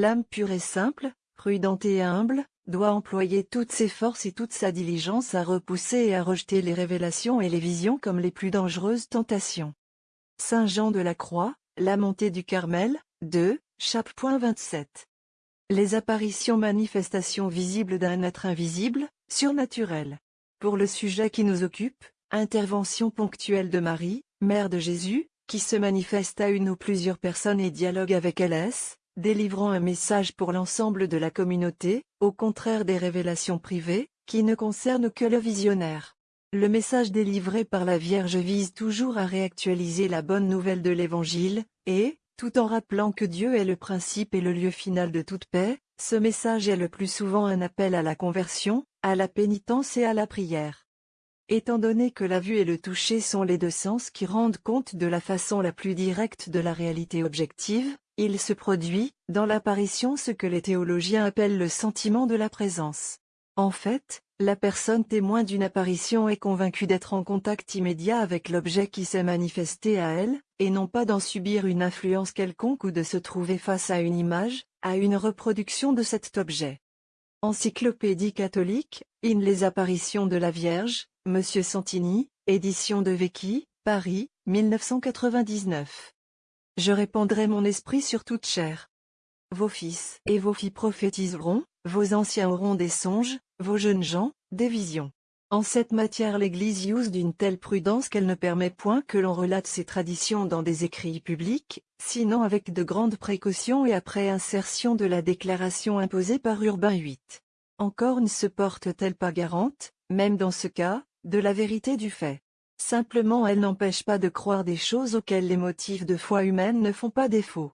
L'âme pure et simple, prudente et humble, doit employer toutes ses forces et toute sa diligence à repousser et à rejeter les révélations et les visions comme les plus dangereuses tentations. Saint Jean de la Croix, La montée du Carmel, 2, chapitre 27. Les apparitions manifestations visibles d'un être invisible, surnaturel. Pour le sujet qui nous occupe, intervention ponctuelle de Marie, mère de Jésus, qui se manifeste à une ou plusieurs personnes et dialogue avec LS, délivrant un message pour l'ensemble de la communauté, au contraire des révélations privées, qui ne concernent que le visionnaire. Le message délivré par la Vierge vise toujours à réactualiser la bonne nouvelle de l'Évangile, et, tout en rappelant que Dieu est le principe et le lieu final de toute paix, ce message est le plus souvent un appel à la conversion, à la pénitence et à la prière. Étant donné que la vue et le toucher sont les deux sens qui rendent compte de la façon la plus directe de la réalité objective, il se produit, dans l'apparition ce que les théologiens appellent le sentiment de la présence. En fait, la personne témoin d'une apparition est convaincue d'être en contact immédiat avec l'objet qui s'est manifesté à elle, et non pas d'en subir une influence quelconque ou de se trouver face à une image, à une reproduction de cet objet. Encyclopédie catholique, in les apparitions de la Vierge, Monsieur Santini, édition de Vecchi, Paris, 1999. Je répandrai mon esprit sur toute chair. Vos fils et vos filles prophétiseront, vos anciens auront des songes, vos jeunes gens, des visions. En cette matière l'Église use d'une telle prudence qu'elle ne permet point que l'on relate ses traditions dans des écrits publics, sinon avec de grandes précautions et après insertion de la déclaration imposée par Urbain VIII. Encore ne se porte-t-elle pas garante, même dans ce cas, de la vérité du fait. Simplement elle n'empêche pas de croire des choses auxquelles les motifs de foi humaine ne font pas défaut.